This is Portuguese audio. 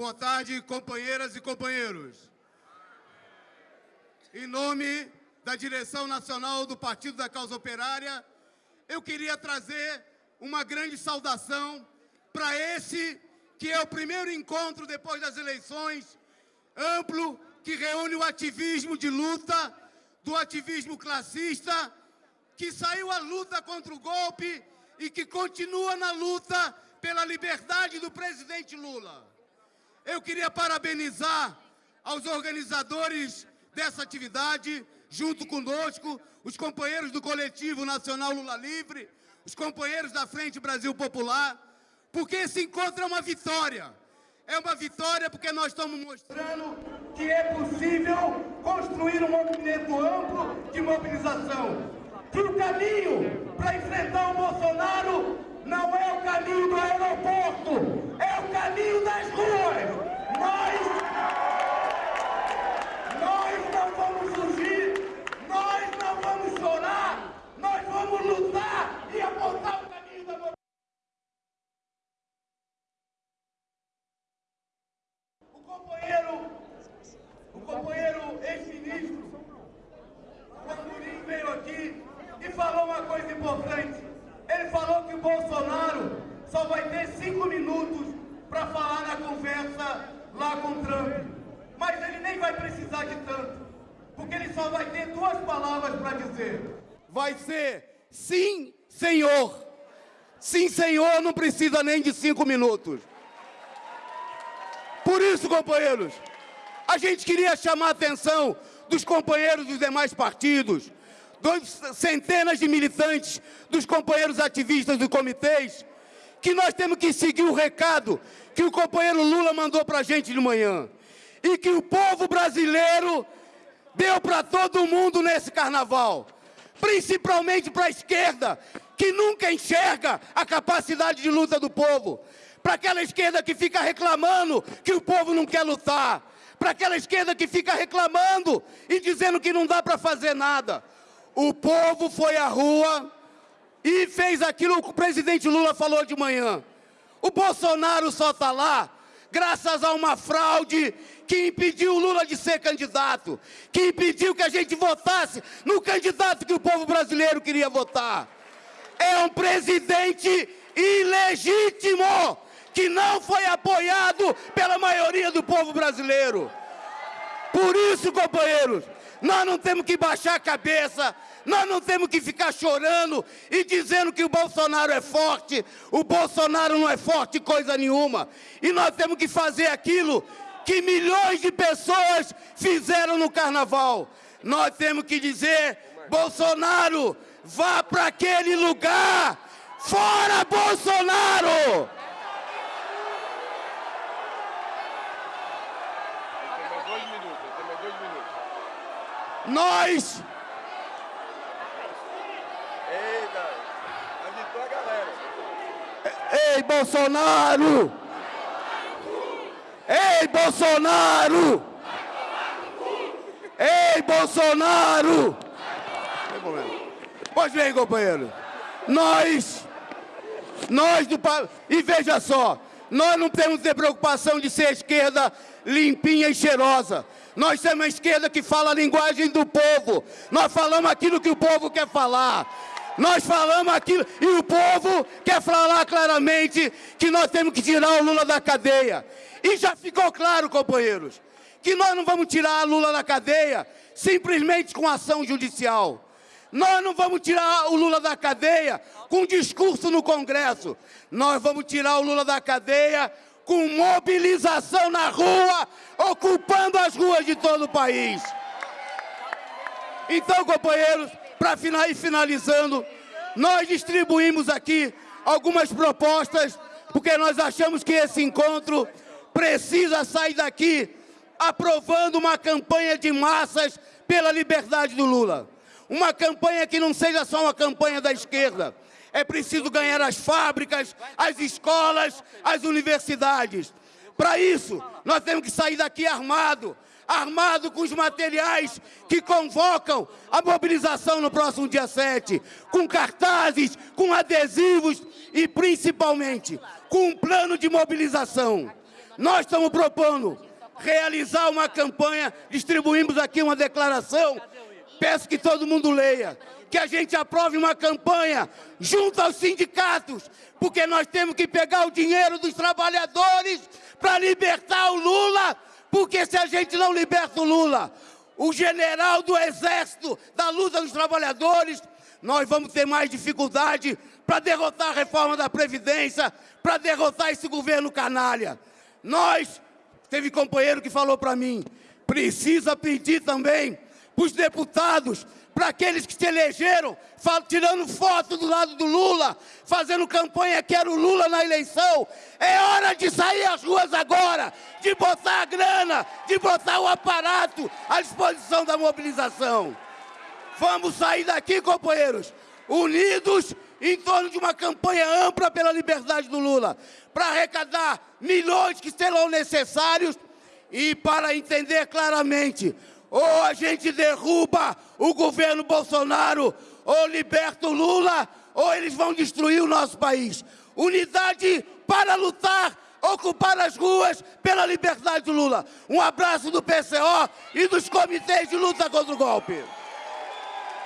Boa tarde, companheiras e companheiros. Em nome da direção nacional do Partido da Causa Operária, eu queria trazer uma grande saudação para esse que é o primeiro encontro depois das eleições, amplo, que reúne o ativismo de luta, do ativismo classista, que saiu à luta contra o golpe e que continua na luta pela liberdade do presidente Lula. Eu queria parabenizar aos organizadores dessa atividade, junto conosco, os companheiros do Coletivo Nacional Lula Livre, os companheiros da Frente Brasil Popular, porque esse encontro é uma vitória. É uma vitória porque nós estamos mostrando que é possível construir um movimento amplo de mobilização. Que o caminho para enfrentar o Bolsonaro não é o caminho do aeroporto, é o caminho das ruas. Nós, nós não vamos fugir, nós não vamos chorar, nós vamos lutar e apontar o caminho da mobilização. O companheiro, o companheiro ex-ministro, Vandurim veio aqui e falou uma coisa importante. Ele falou que o Bolsonaro só vai ter cinco minutos para falar na conversa lá com Trump. Mas ele nem vai precisar de tanto, porque ele só vai ter duas palavras para dizer. Vai ser sim, senhor. Sim, senhor, não precisa nem de cinco minutos. Por isso, companheiros, a gente queria chamar a atenção dos companheiros dos demais partidos, dos centenas de militantes, dos companheiros ativistas dos comitês, que nós temos que seguir o recado que o companheiro Lula mandou para a gente de manhã. E que o povo brasileiro deu para todo mundo nesse carnaval. Principalmente para a esquerda, que nunca enxerga a capacidade de luta do povo. Para aquela esquerda que fica reclamando que o povo não quer lutar. Para aquela esquerda que fica reclamando e dizendo que não dá para fazer nada. O povo foi à rua e fez aquilo que o presidente Lula falou de manhã. O Bolsonaro só está lá graças a uma fraude que impediu o Lula de ser candidato, que impediu que a gente votasse no candidato que o povo brasileiro queria votar. É um presidente ilegítimo, que não foi apoiado pela maioria do povo brasileiro. Por isso, companheiros, nós não temos que baixar a cabeça, nós não temos que ficar chorando e dizendo que o Bolsonaro é forte. O Bolsonaro não é forte coisa nenhuma. E nós temos que fazer aquilo que milhões de pessoas fizeram no carnaval. Nós temos que dizer, Bolsonaro, vá para aquele lugar. Fora Bolsonaro! Nós. Eita, agitou a galera. Ei, Bolsonaro! Ei, Bolsonaro! Ei, Bolsonaro! Pois bem, companheiro. Nós, nós do... E veja só, nós não temos que ter preocupação de ser esquerda limpinha e cheirosa. Nós temos uma esquerda que fala a linguagem do povo. Nós falamos aquilo que o povo quer falar. Nós falamos aquilo e o povo quer falar claramente que nós temos que tirar o Lula da cadeia. E já ficou claro, companheiros, que nós não vamos tirar a Lula da cadeia simplesmente com ação judicial. Nós não vamos tirar o Lula da cadeia com discurso no Congresso. Nós vamos tirar o Lula da cadeia com mobilização na rua, ocupando as ruas de todo o país. Então, companheiros, para finalizando, nós distribuímos aqui algumas propostas, porque nós achamos que esse encontro precisa sair daqui aprovando uma campanha de massas pela liberdade do Lula. Uma campanha que não seja só uma campanha da esquerda, é preciso ganhar as fábricas, as escolas, as universidades. Para isso, nós temos que sair daqui armado, armado com os materiais que convocam a mobilização no próximo dia 7, com cartazes, com adesivos e, principalmente, com um plano de mobilização. Nós estamos propondo realizar uma campanha, distribuímos aqui uma declaração, peço que todo mundo leia, que a gente aprove uma campanha junto aos sindicatos, porque nós temos que pegar o dinheiro dos trabalhadores para libertar o Lula, porque se a gente não liberta o Lula, o general do Exército da luta dos trabalhadores, nós vamos ter mais dificuldade para derrotar a reforma da Previdência, para derrotar esse governo canalha. Nós, teve companheiro que falou para mim, precisa pedir também para os deputados, para aqueles que se elegeram, tirando foto do lado do Lula, fazendo campanha que era o Lula na eleição. É hora de sair às ruas agora, de botar a grana, de botar o aparato à disposição da mobilização. Vamos sair daqui, companheiros, unidos em torno de uma campanha ampla pela liberdade do Lula, para arrecadar milhões que serão necessários e para entender claramente ou a gente derruba o governo Bolsonaro, ou liberta o Lula, ou eles vão destruir o nosso país. Unidade para lutar, ocupar as ruas pela liberdade do Lula. Um abraço do PCO e dos comitês de luta contra o golpe.